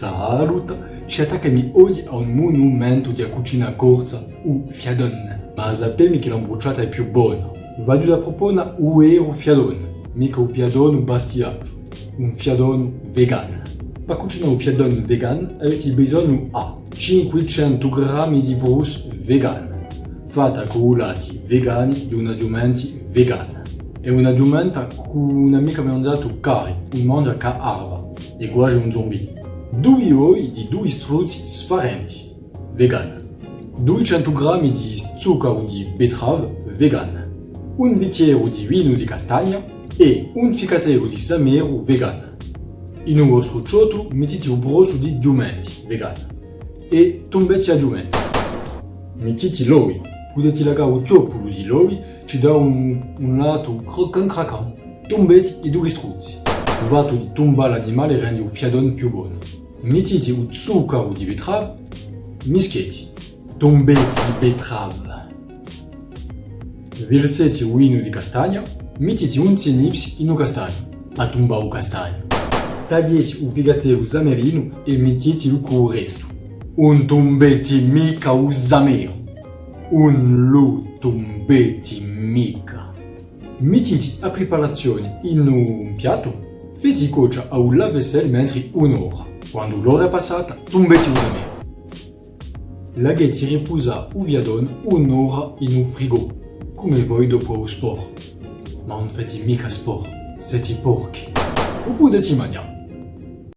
Salut! Ci attaccami oggi a un monumento di cucina corsa, u fiadon. Ma sapemi che l'ambruciata è più buona. Vado da proporre un vero fiadon, mica un fiadon bastiaggio, un fiadon vegan. Per cucinare un fiadon vegan avete bisogno a 500 g di brus vegan, fatta con lati vegani di un addumenti vegan. È un addumento con un'amica mi ha dato cari, un mangia che arva, e quasi un zombie. Due oi di due struzzi sfarenti, vegan. 200 g di zucchero di betrave, vegan. Un bicchiere di vino di castagna e un ficatero di samero vegan. In un vostro cioto mettete un brosso di giumenti, vegan. E tombete a giumenti. Mettete l'oli. Potete lagare un ciopolo di l'oli, ci dà un, un lato croccant croccant. Tombete i due struzzi. Il fatto di tombare l'animale rende un fiadone più buono. Mettete un zucchero di betrave, mischiate. Tombete i betrave. Versate un vino di castagna, mettete un cenipsi in un castagno. A tombare un castagno. Tagliate un figatero zamerino e mettetelo con il resto. Un tombete mica un zamero. Un lo tombete mica. Mettete la preparazione in un piatto, fate cuocere a un lave-vaisselle mentre un'ora. Quando l'ora passata, zamero. Lasciate riposare un viadone un'ora in un frigo, come voi dopo lo sport. Ma non fate mica sport, siete porchi. Ou potete mangiare.